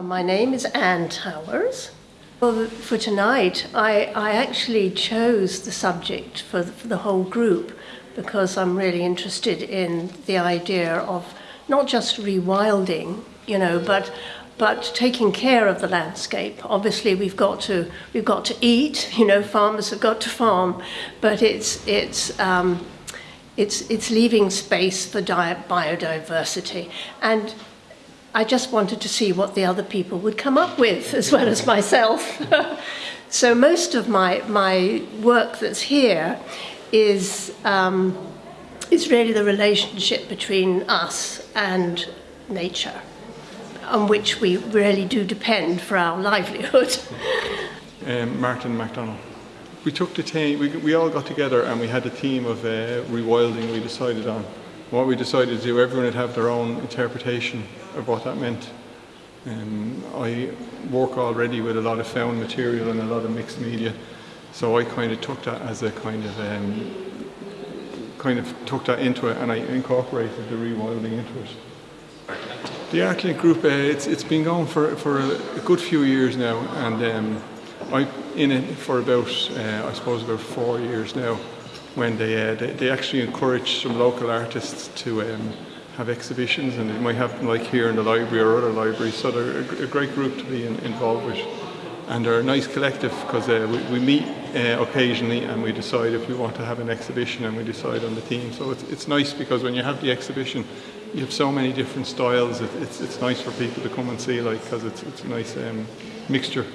Uh, my name is Anne Towers. Well, for tonight, I, I actually chose the subject for the, for the whole group because I'm really interested in the idea of not just rewilding, you know, but but taking care of the landscape. Obviously, we've got to we've got to eat. You know, farmers have got to farm, but it's it's um, it's it's leaving space for biodiversity and. I just wanted to see what the other people would come up with, as well as myself. so most of my, my work that's here is, um, is really the relationship between us and nature, on which we really do depend for our livelihood. um, Martin MacDonald. We took the team, we, we all got together and we had a team of uh, rewilding we decided on. What we decided to do, everyone would have their own interpretation of what that meant. Um, I work already with a lot of found material and a lot of mixed media, so I kind of took that as a kind of um, kind of took that into it and I incorporated the rewilding into it. The ArtLink group, uh, it's, it's been going for, for a, a good few years now and um, I'm in it for about, uh, I suppose about four years now when they, uh, they, they, actually encourage some local artists to um, have exhibitions and it might happen like here in the library or other libraries so they're a, a great group to be in, involved with and they're a nice collective because uh, we, we, meet uh, occasionally and we decide if we want to have an exhibition and we decide on the theme. So it's, it's nice because when you have the exhibition, you have so many different styles. It, it's, it's nice for people to come and see, like, because it's, it's a nice um, mixture